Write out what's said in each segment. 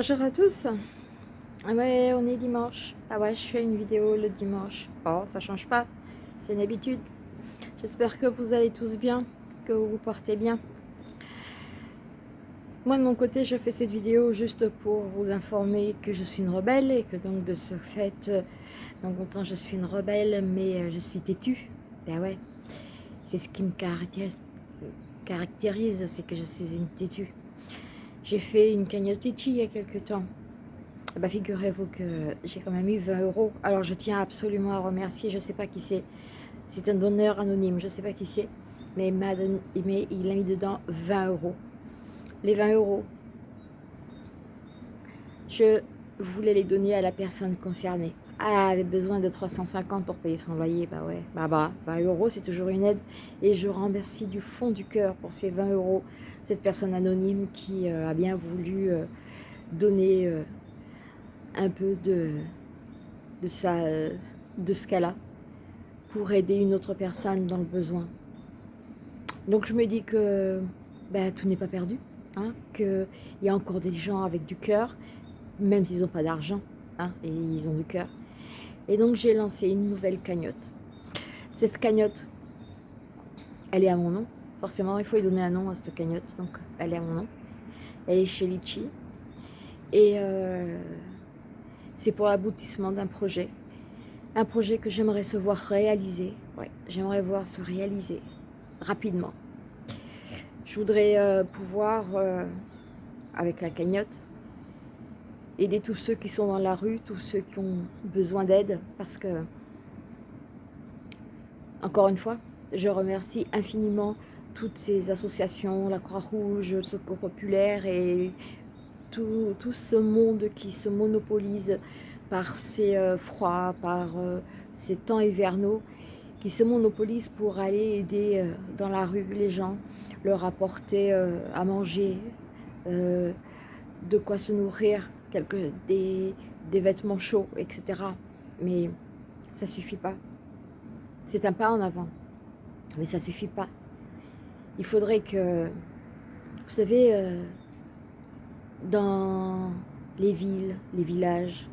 Bonjour à tous. Ah ouais, on est dimanche. Ah ouais, je fais une vidéo le dimanche. Oh, ça change pas. C'est une habitude. J'espère que vous allez tous bien, que vous vous portez bien. Moi, de mon côté, je fais cette vidéo juste pour vous informer que je suis une rebelle et que donc de ce fait, euh, donc autant je suis une rebelle, mais euh, je suis têtue. Ben ouais, c'est ce qui me caractérise c'est que je suis une têtue. J'ai fait une cagnotte il y a quelques temps. Bah, Figurez-vous que j'ai quand même eu 20 euros. Alors je tiens absolument à remercier, je ne sais pas qui c'est. C'est un donneur anonyme, je ne sais pas qui c'est. Mais il, a donné, il a mis dedans 20 euros. Les 20 euros, je voulais les donner à la personne concernée. Ah, elle avait besoin de 350 pour payer son loyer. Bah ouais, bah bah, 20 euros, c'est toujours une aide. Et je remercie du fond du cœur pour ces 20 euros cette personne anonyme qui euh, a bien voulu euh, donner euh, un peu de, de, sa, de ce qu'elle a pour aider une autre personne dans le besoin. Donc je me dis que ben, tout n'est pas perdu, hein, qu'il y a encore des gens avec du cœur, même s'ils n'ont pas d'argent, hein, et ils ont du cœur. Et donc j'ai lancé une nouvelle cagnotte. Cette cagnotte, elle est à mon nom, Forcément, il faut lui donner un nom à cette cagnotte, donc elle est à mon nom. Elle est chez Litchi. Et euh, c'est pour l'aboutissement d'un projet. Un projet que j'aimerais se voir réaliser. Ouais, j'aimerais voir se réaliser rapidement. Je voudrais euh, pouvoir, euh, avec la cagnotte, aider tous ceux qui sont dans la rue, tous ceux qui ont besoin d'aide, parce que, encore une fois, je remercie infiniment toutes ces associations, la Croix-Rouge, le Secours Populaire et tout, ce monde qui se monopolise par ces euh, froids, par euh, ces temps hivernaux, qui se monopolise pour aller aider euh, dans la rue les gens, leur apporter à manger, de quoi se nourrir, des, vêtements chauds, etc. Mais ça suffit pas. C'est un pas en avant, mais ça suffit pas il faudrait que, vous savez, euh, dans les villes, les villages,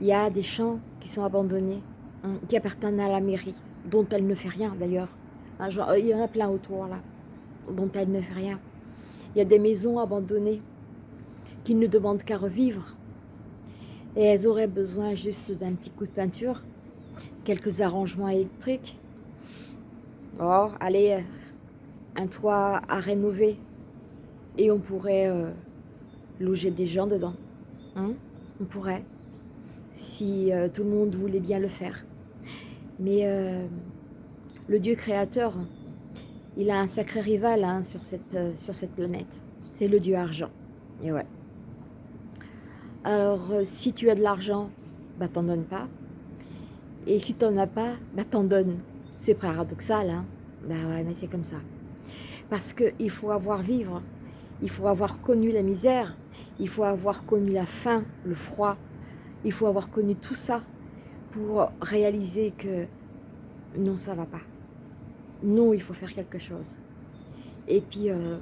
il y a des champs qui sont abandonnés, hein, qui appartiennent à la mairie, dont elle ne fait rien d'ailleurs. Hein, il y en a plein autour là, dont elle ne fait rien. Il y a des maisons abandonnées qui ne demandent qu'à revivre. Et elles auraient besoin juste d'un petit coup de peinture, quelques arrangements électriques. Or, allez, un toit à rénover et on pourrait euh, loger des gens dedans. Hein on pourrait, si euh, tout le monde voulait bien le faire. Mais euh, le Dieu créateur, il a un sacré rival hein, sur, cette, sur cette planète. C'est le Dieu argent. Et ouais. Alors, si tu as de l'argent, bah t'en donnes pas. Et si t'en as pas, bah t'en donnes. C'est paradoxal, hein Bah ouais, mais c'est comme ça. Parce qu'il faut avoir vivre, il faut avoir connu la misère, il faut avoir connu la faim, le froid, il faut avoir connu tout ça pour réaliser que non, ça va pas. Non, il faut faire quelque chose. Et puis, euh,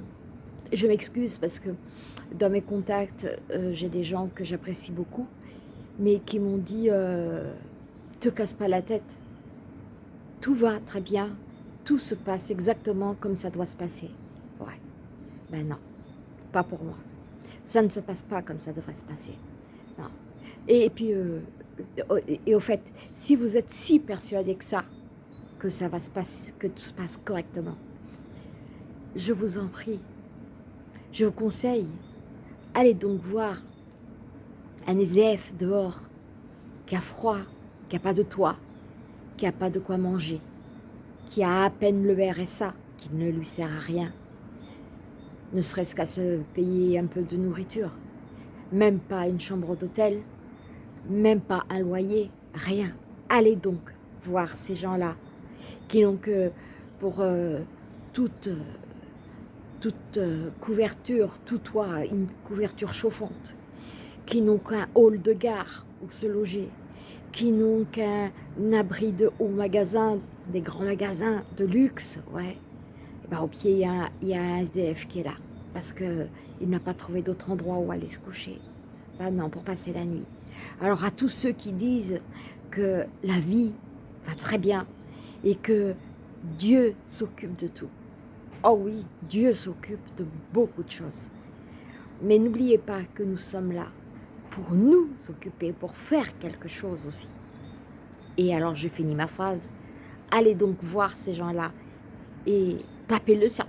je m'excuse parce que dans mes contacts, euh, j'ai des gens que j'apprécie beaucoup, mais qui m'ont dit euh, te casse pas la tête, tout va très bien, tout se passe exactement comme ça doit se passer. Ouais. Ben non, pas pour moi. Ça ne se passe pas comme ça devrait se passer. Non. Et, puis, euh, et, au fait, si vous êtes si persuadé que ça, que ça va se passer, que tout se passe correctement, je vous en prie, je vous conseille, allez donc voir un EZF dehors, qui a froid, qui n'a pas de toit, qui n'a pas de quoi manger, qui a à peine le RSA, qui ne lui sert à rien, ne serait-ce qu'à se payer un peu de nourriture, même pas une chambre d'hôtel, même pas un loyer, rien. Allez donc voir ces gens-là qui n'ont que pour euh, toute, toute euh, couverture, tout toit, une couverture chauffante, qui n'ont qu'un hall de gare où se loger, qui n'ont qu'un abri de haut magasin, des grands magasins de luxe, ouais. Et ben, au pied, il y, a, un SDF qui est là. parce qu'il n'a pas trouvé d'autre endroit où aller se coucher. Ben non, pour passer la nuit. Alors à tous ceux qui disent que la vie va très bien et que Dieu s'occupe de tout. Oh oui, Dieu s'occupe de beaucoup de choses. Mais n'oubliez pas que nous sommes là pour nous occuper, pour faire quelque chose aussi. Et alors je finis ma phrase. Allez donc voir ces gens-là et tapez-leur sur,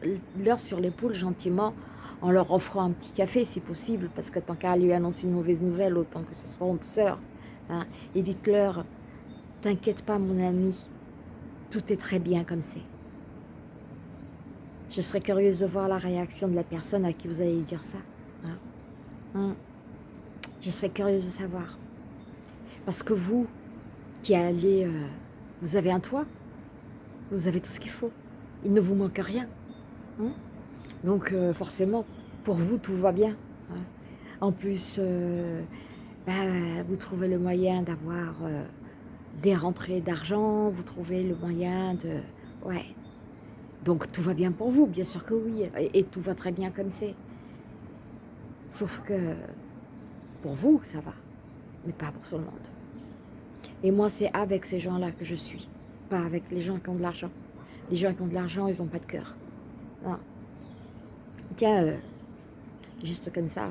sur l'épaule gentiment en leur offrant un petit café si possible, parce que tant qu'à lui annoncer une mauvaise nouvelle, autant que ce soit honte sœur. Hein, et dites-leur, t'inquiète pas mon ami, tout est très bien comme c'est. Je serais curieuse de voir la réaction de la personne à qui vous allez dire ça. Hein? Hein? Je serais curieuse de savoir. Parce que vous, qui allez... Euh, vous avez un toit, vous avez tout ce qu'il faut. Il ne vous manque rien. Hein? Donc euh, forcément, pour vous, tout va bien. En plus, euh, bah, vous trouvez le moyen d'avoir des rentrées d'argent, vous trouvez le moyen de... Ouais. Donc tout va bien pour vous, bien sûr que oui. Et, tout va très bien comme c'est. Sauf que pour vous, ça va. Mais pas pour tout le monde. Et moi, c'est avec ces gens-là que je suis. Pas avec les gens qui ont de l'argent. Les gens qui ont de l'argent, ils n'ont pas de cœur. Tiens, euh, juste comme ça,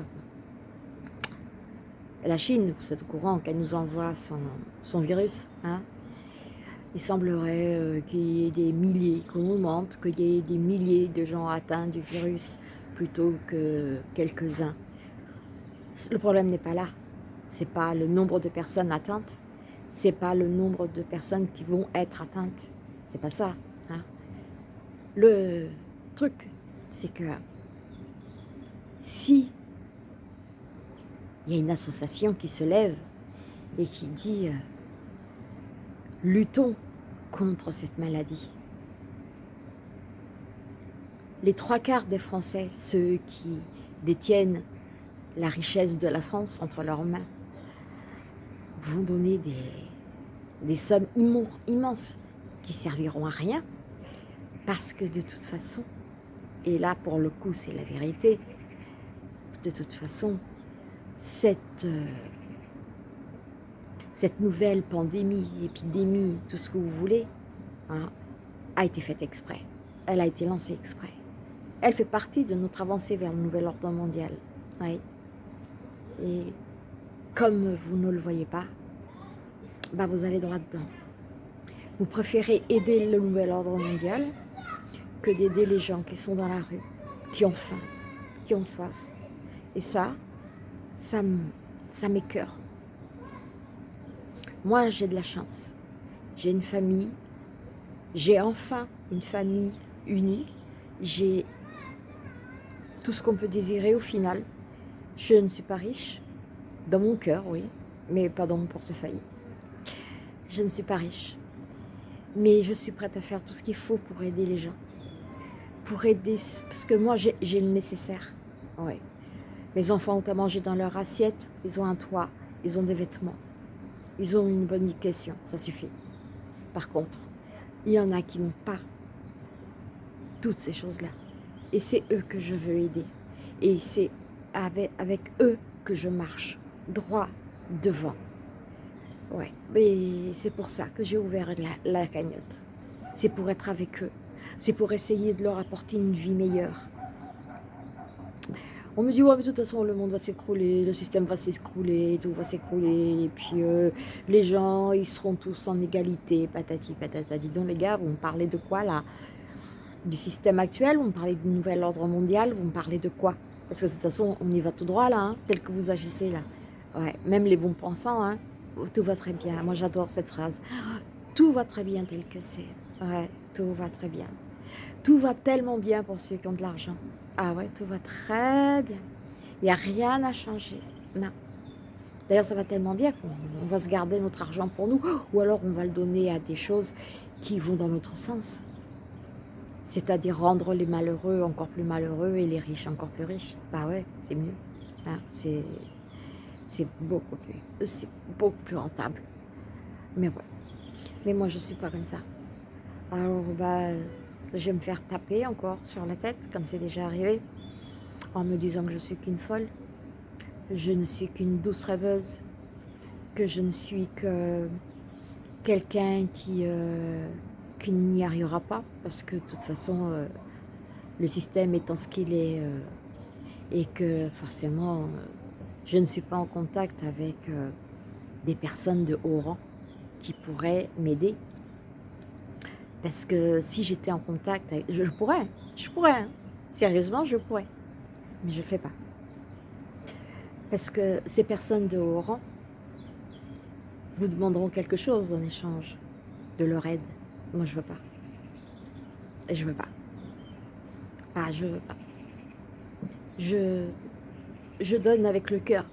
la Chine, vous êtes au courant qu'elle nous envoie son, virus. Hein Il semblerait euh, qu'il y ait des milliers, qu'on augmente, qu'il y ait des milliers de gens atteints du virus plutôt que quelques-uns. Le problème n'est pas là. C'est pas le nombre de personnes atteintes. C'est pas le nombre de personnes qui vont être atteintes. C'est pas ça. Hein le truc, c'est que si il y a une association qui se lève et qui dit euh, luttons contre cette maladie. Les trois quarts des Français, ceux qui détiennent la richesse de la France entre leurs mains, vont donner des, sommes immenses qui serviront à rien parce que de toute façon, et là pour le coup c'est la vérité, de toute façon cette, euh, cette nouvelle pandémie, épidémie, tout ce que vous voulez, hein, a été faite exprès. Elle a été lancée exprès. Elle fait partie de notre avancée vers le nouvel ordre mondial. Et comme vous ne le voyez pas, bah vous allez droit dedans. Vous préférez aider le nouvel ordre mondial que d'aider les gens qui sont dans la rue, qui ont faim, qui ont soif. Et ça, ça, ça m'écœure. Moi, j'ai de la chance. J'ai une famille. J'ai enfin une famille unie. J'ai tout ce qu'on peut désirer au final. Je ne suis pas riche. Dans mon cœur, oui. Mais pas dans mon portefeuille. Je ne suis pas riche. Mais je suis prête à faire tout ce qu'il faut pour aider les gens. Pour aider... Parce que moi, j'ai le nécessaire. Ouais. Mes enfants ont à manger dans leur assiette, ils ont un toit, ils ont des vêtements, ils ont une bonne éducation, ça suffit. Par contre, il y en a qui n'ont pas toutes ces choses-là. Et c'est eux que je veux aider. Et c'est avec, eux que je marche droit devant. Ouais, mais c'est pour ça que j'ai ouvert la cagnotte. C'est pour être avec eux. C'est pour essayer de leur apporter une vie meilleure. On me dit, ouais, mais de toute façon, le monde va s'écrouler, le système va s'écrouler, tout va s'écrouler, et puis euh, les gens, ils seront tous en égalité, patati patata. Dis donc, les gars, vous me parlez de quoi, là? Du système actuel Vous me parlez du nouvel ordre mondial Vous me parlez de quoi? Parce que de toute façon, on y va tout droit, là, hein, tel que vous agissez, là. Ouais, même les bons pensants, hein, tout va très bien. Moi, j'adore cette phrase. Tout va très bien tel que c'est. Ouais, tout va très bien. Tout va tellement bien pour ceux qui ont de l'argent. Ah ouais, tout va très bien. Il n'y a rien à changer. Non. D'ailleurs, ça va tellement bien qu'on va se garder notre argent pour nous, ou alors on va le donner à des choses qui vont dans notre sens. C'est-à-dire rendre les malheureux encore plus malheureux et les riches encore plus riches. Bah ouais, c'est mieux. Hein, c'est beaucoup plus, beaucoup plus rentable. Mais ouais. Mais moi, je suis pas comme ça. Alors, bah, je vais me faire taper encore sur la tête, comme c'est déjà arrivé. en me disant que je suis qu'une folle, je ne suis qu'une douce rêveuse, que je ne suis que quelqu'un qui, euh, n'y arrivera pas, parce que de toute façon, euh, le système étant ce qu'il est, euh, et que forcément, je ne suis pas en contact avec des personnes de haut rang qui pourraient m'aider. Parce que si j'étais en contact. Je pourrais, je pourrais, hein. sérieusement, je pourrais. Mais je ne le fais pas. Parce que ces personnes de haut rang vous demanderont quelque chose en échange de leur aide. Moi, je veux pas. Et je veux pas. Ah, je veux pas. Je, je donne avec le cœur.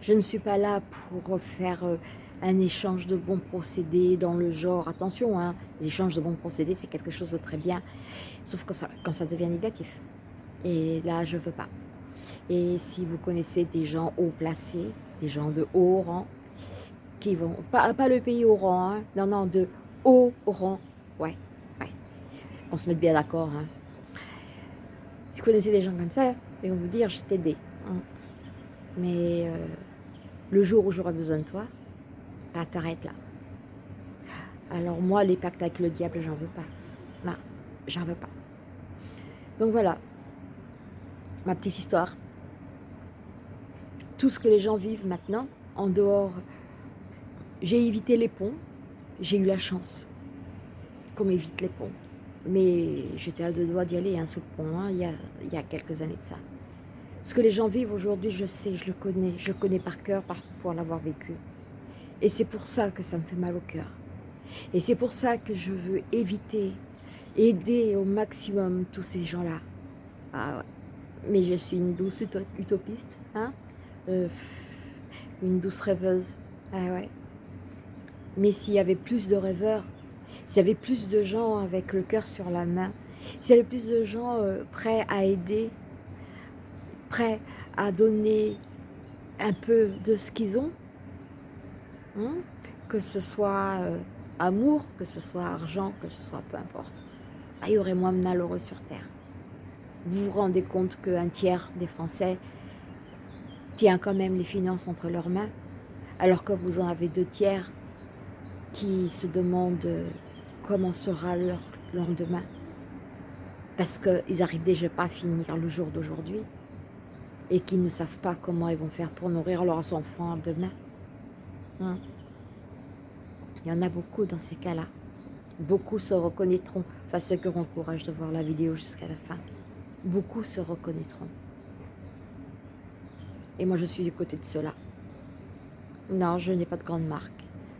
Je ne suis pas là pour faire euh, un échange de bons procédés dans le genre. Attention, hein, les échanges de bons procédés, c'est quelque chose de très bien. Sauf quand ça, devient négatif. Et là, je veux pas. Et si vous connaissez des gens haut placés, des gens de haut rang, qui vont, pas, pas le pays au rang, hein, non, non, de haut rang, ouais, ouais, on se met bien d'accord. Hein. Si vous connaissez des gens comme ça, ils vont vous dire, je t'aidais. Hein. Mais euh, le jour où j'aurai besoin de toi, bah, t'arrêtes là. Alors moi, les pactes avec le diable, j'en veux pas. J'en veux pas. Donc voilà, ma petite histoire. Tout ce que les gens vivent maintenant, en dehors, j'ai évité les ponts, j'ai eu la chance qu'on m'évite les ponts. Mais j'étais à deux doigts d'y aller hein, sous le pont, hein, il, y a, quelques années de ça. Ce que les gens vivent aujourd'hui, je sais, je le connais, je le connais par cœur pour l'avoir vécu. Et c'est pour ça que ça me fait mal au cœur. Et c'est pour ça que je veux éviter, aider au maximum tous ces gens-là. Ah ouais mais je suis une douce utopiste, hein euh, une douce rêveuse. Ah ouais. Mais s'il y avait plus de rêveurs, s'il y avait plus de gens avec le cœur sur la main, s'il y avait plus de gens euh, prêts à aider, prêts à donner un peu de ce qu'ils ont, hein, que ce soit euh, amour, que ce soit argent, que ce soit peu importe, bah, il y aurait moins de malheureux sur Terre vous vous rendez compte qu'un tiers des Français tient quand même les finances entre leurs mains, alors que vous en avez deux tiers qui se demandent comment sera leur lendemain, parce qu'ils n'arrivent déjà pas à finir le jour d'aujourd'hui, et qu'ils ne savent pas comment ils vont faire pour nourrir leurs enfants demain. Hein? Il y en a beaucoup dans ces cas-là. Beaucoup se reconnaîtront, enfin ceux qui auront le courage de voir la vidéo jusqu'à la fin beaucoup se reconnaîtront. Et moi, je suis du côté de cela. Non, je n'ai pas de grande marque.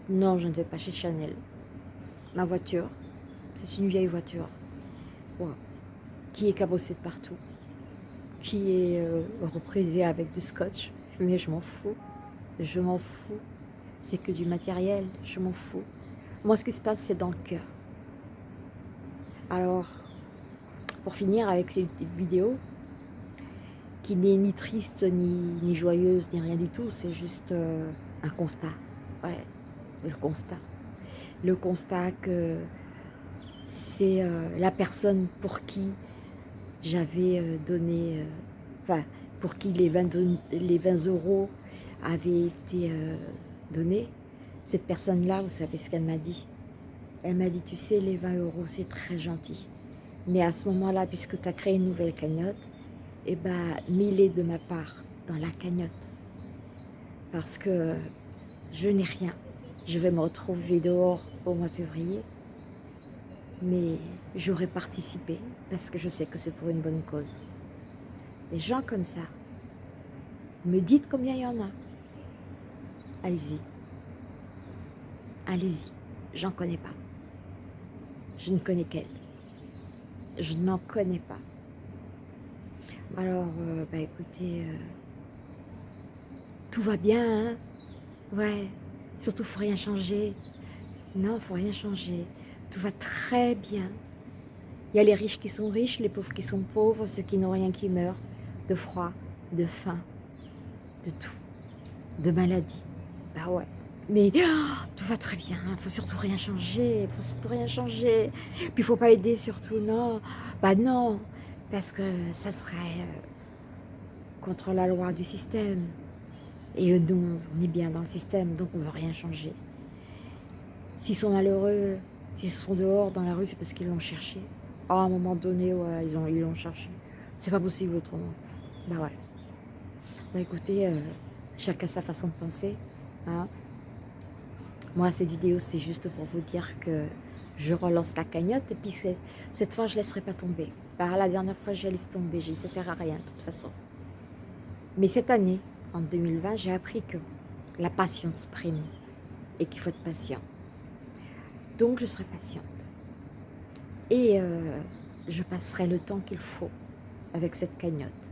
Non, je ne vais pas chez Chanel. Ma voiture, c'est une vieille voiture. Qui est cabossée de partout. Qui est euh, reprisée avec du scotch. Mais je m'en fous. Je m'en fous. C'est que du matériel. Je m'en fous. Moi, ce qui se passe, c'est dans le cœur. Alors, pour finir avec cette vidéo, qui n'est ni triste, ni, joyeuse, ni rien du tout, c'est juste euh, un constat. Ouais, le constat. Le constat que c'est euh, la personne pour qui j'avais euh, donné, enfin, pour qui les 20, les 20 euros avaient été donnés. Cette personne-là, vous savez ce qu'elle m'a dit Elle m'a dit, tu sais, les 20 euros, c'est très gentil. Mais à ce moment-là, puisque tu as créé une nouvelle cagnotte, eh ben, mets-les de ma part dans la cagnotte. Parce que je n'ai rien. Je vais me retrouver dehors au mois de février. Mais j'aurais participé parce que je sais que c'est pour une bonne cause. Des gens comme ça, me dites combien il y en a. Allez-y. Allez-y. J'en connais pas. Je ne connais qu'elle je n'en connais pas. Alors, euh, bah écoutez, euh, tout va bien, hein? Ouais, surtout faut rien changer. Non, faut rien changer. Tout va très bien. Il y a les riches qui sont riches, les pauvres qui sont pauvres, ceux qui n'ont rien qui meurent, de froid, de faim, de tout, de maladie. Bah ouais. Mais oh, tout va très bien, faut surtout rien changer, faut surtout rien changer. Puis faut pas aider surtout, non. Bah non, parce que ça serait euh, contre la loi du système. Et nous, on est bien dans le système, donc on veut rien changer. S'ils sont malheureux, s'ils sont dehors dans la rue, c'est parce qu'ils l'ont cherché. à un moment donné, ouais, ils l'ont ils cherché. C'est pas possible autrement. Bah ouais. Bah écoutez, euh, chacun sa façon de penser. Hein? Moi, cette vidéo, c'est juste pour vous dire que je relance la cagnotte et puis cette fois, je ne laisserai pas tomber. Par la dernière fois, j'ai laissé tomber. J'ai ça sert à rien de toute façon. Mais cette année, en 2020, j'ai appris que la patience prime et qu'il faut être patient. Donc, je serai patiente. Et euh, je passerai le temps qu'il faut avec cette cagnotte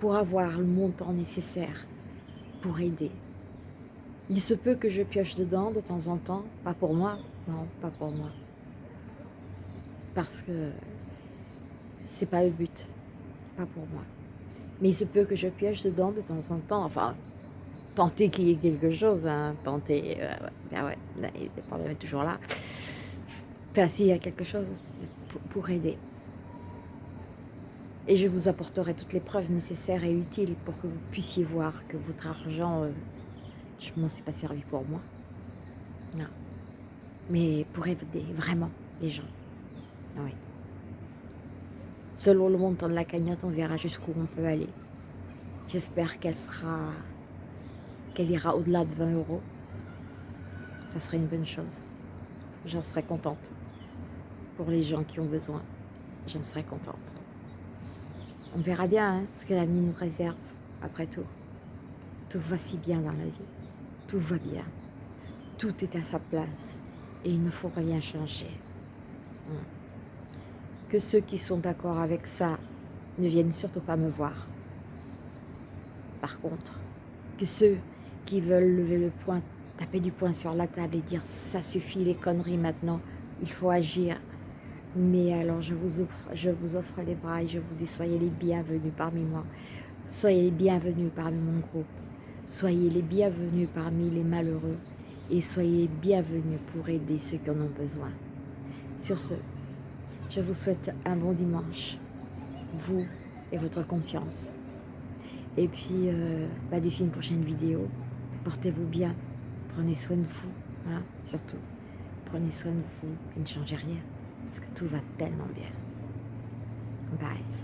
pour avoir le montant nécessaire pour aider. Il se peut que je pioche dedans de temps en temps, pas pour moi, non, pas pour moi. Parce que c'est pas le but, pas pour moi. Mais il se peut que je pioche dedans de temps en temps, enfin, tenter qu'il y ait quelque chose, hein, tenter, euh, ben ouais, le problème est toujours là. Enfin, s'il y a quelque chose pour aider. Et je vous apporterai toutes les preuves nécessaires et utiles pour que vous puissiez voir que votre argent, euh, je m'en suis pas servi pour moi. Non. Mais pour aider vraiment les gens. Oui. Selon le montant de la cagnotte, on verra jusqu'où on peut aller. J'espère qu'elle sera, qu'elle ira au-delà de 20 euros. Ça serait une bonne chose. J'en serais contente. Pour les gens qui ont besoin, j'en serais contente. On verra bien hein, ce que l'avenir nous réserve, après tout. Tout va si bien dans la vie. Tout va bien. Tout est à sa place. Et il ne faut rien changer. Hum. Que ceux qui sont d'accord avec ça ne viennent surtout pas me voir. Par contre, que ceux qui veulent lever le poing, taper du poing sur la table et dire ça suffit les conneries maintenant, il faut agir, mais alors, je vous, offre, je vous offre les bras et je vous dis, soyez les bienvenus parmi moi. Soyez les bienvenus parmi mon groupe. Soyez les bienvenus parmi les malheureux. Et soyez bienvenus pour aider ceux qui en ont besoin. Sur ce, je vous souhaite un bon dimanche. Vous et votre conscience. Et puis, euh, bah, d'ici une prochaine vidéo, portez-vous bien. Prenez soin de vous, hein, surtout. Prenez soin de vous et ne changez rien parce que tout va tellement bien. Bye.